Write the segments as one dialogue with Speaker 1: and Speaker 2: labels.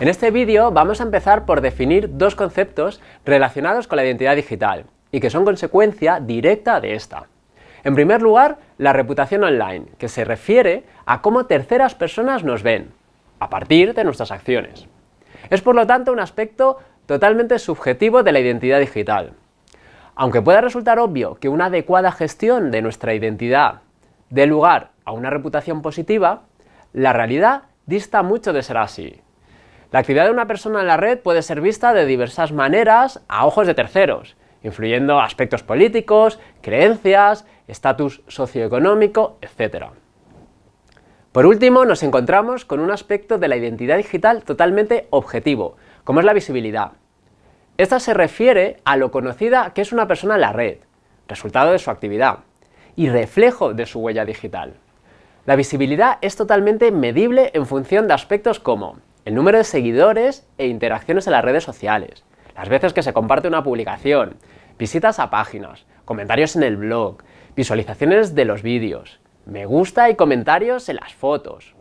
Speaker 1: En este vídeo vamos a empezar por definir dos conceptos relacionados con la identidad digital y que son consecuencia directa de esta. En primer lugar, la reputación online, que se refiere a cómo terceras personas nos ven, a partir de nuestras acciones. Es por lo tanto un aspecto totalmente subjetivo de la identidad digital. Aunque pueda resultar obvio que una adecuada gestión de nuestra identidad dé lugar a una reputación positiva, la realidad dista mucho de ser así. La actividad de una persona en la red puede ser vista de diversas maneras a ojos de terceros, influyendo aspectos políticos, creencias, estatus socioeconómico, etc. Por último, nos encontramos con un aspecto de la identidad digital totalmente objetivo, como es la visibilidad. Esta se refiere a lo conocida que es una persona en la red, resultado de su actividad, y reflejo de su huella digital. La visibilidad es totalmente medible en función de aspectos como el número de seguidores e interacciones en las redes sociales, las veces que se comparte una publicación, visitas a páginas, comentarios en el blog, visualizaciones de los vídeos, me gusta y comentarios en las fotos.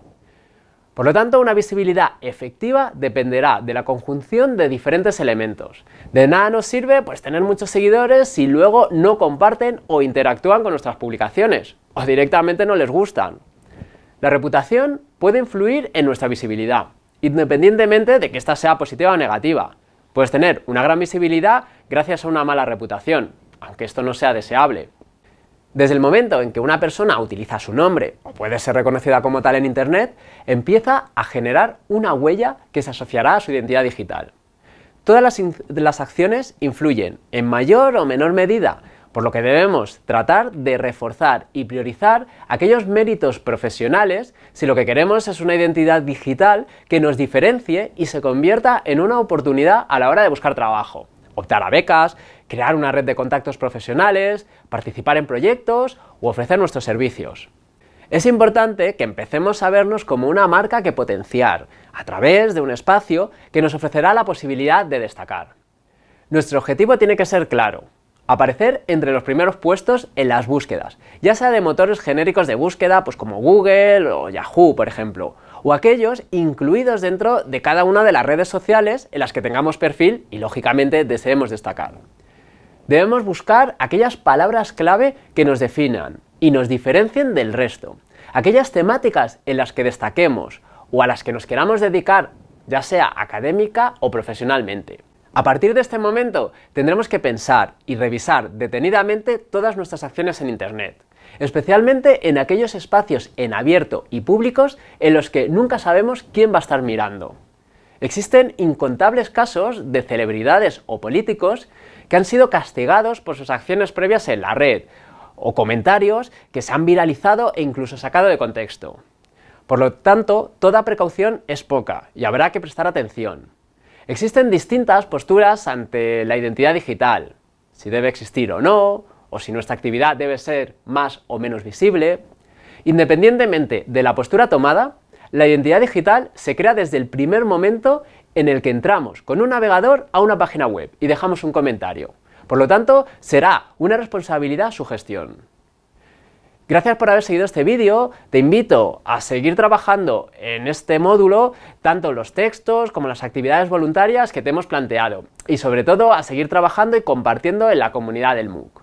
Speaker 1: Por lo tanto, una visibilidad efectiva dependerá de la conjunción de diferentes elementos. De nada nos sirve pues, tener muchos seguidores si luego no comparten o interactúan con nuestras publicaciones, o directamente no les gustan. La reputación puede influir en nuestra visibilidad, independientemente de que ésta sea positiva o negativa. Puedes tener una gran visibilidad gracias a una mala reputación, aunque esto no sea deseable. Desde el momento en que una persona utiliza su nombre, o puede ser reconocida como tal en Internet, empieza a generar una huella que se asociará a su identidad digital. Todas las, las, acciones influyen, en mayor o menor medida, por lo que debemos tratar de reforzar y priorizar aquellos méritos profesionales si lo que queremos es una identidad digital que nos diferencie y se convierta en una oportunidad a la hora de buscar trabajo optar a becas, crear una red de contactos profesionales, participar en proyectos u ofrecer nuestros servicios. Es importante que empecemos a vernos como una marca que potenciar, a través de un espacio que nos ofrecerá la posibilidad de destacar. Nuestro objetivo tiene que ser claro, aparecer entre los primeros puestos en las búsquedas, ya sea de motores genéricos de búsqueda pues como Google o Yahoo, por ejemplo, o aquellos incluidos dentro de cada una de las redes sociales en las que tengamos perfil y lógicamente deseemos destacar. Debemos buscar aquellas palabras clave que nos definan y nos diferencien del resto, aquellas temáticas en las que destaquemos o a las que nos queramos dedicar, ya sea académica o profesionalmente. A partir de este momento tendremos que pensar y revisar detenidamente todas nuestras acciones en Internet, especialmente en aquellos espacios en abierto y públicos en los que nunca sabemos quién va a estar mirando. Existen incontables casos de celebridades o políticos que han sido castigados por sus acciones previas en la red, o comentarios que se han viralizado e incluso sacado de contexto. Por lo tanto, toda precaución es poca y habrá que prestar atención. Existen distintas posturas ante la identidad digital, si debe existir o no, o si nuestra actividad debe ser más o menos visible. Independientemente de la postura tomada, la identidad digital se crea desde el primer momento en el que entramos con un navegador a una página web y dejamos un comentario. Por lo tanto, será una responsabilidad su gestión. Gracias por haber seguido este vídeo, te invito a seguir trabajando en este módulo, tanto los textos como las actividades voluntarias que te hemos planteado, y sobre todo a seguir trabajando y compartiendo en la comunidad del MOOC.